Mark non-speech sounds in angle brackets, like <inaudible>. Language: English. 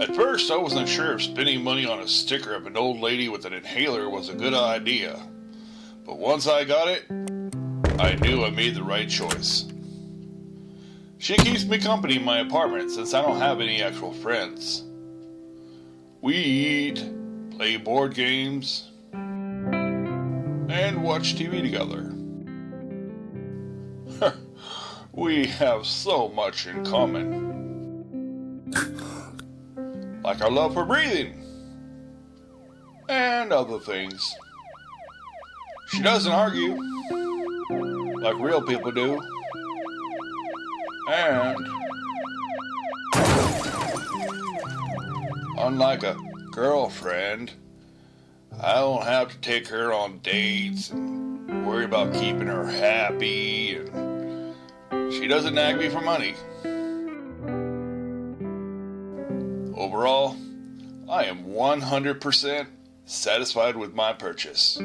At first, I wasn't sure if spending money on a sticker of an old lady with an inhaler was a good idea. But once I got it, I knew I made the right choice. She keeps me company in my apartment since I don't have any actual friends. We eat, play board games, and watch TV together. <laughs> we have so much in common. Like our love for breathing and other things. She doesn't argue like real people do. And unlike a girlfriend, I don't have to take her on dates and worry about keeping her happy and she doesn't nag me for money. Overall, I am 100% satisfied with my purchase.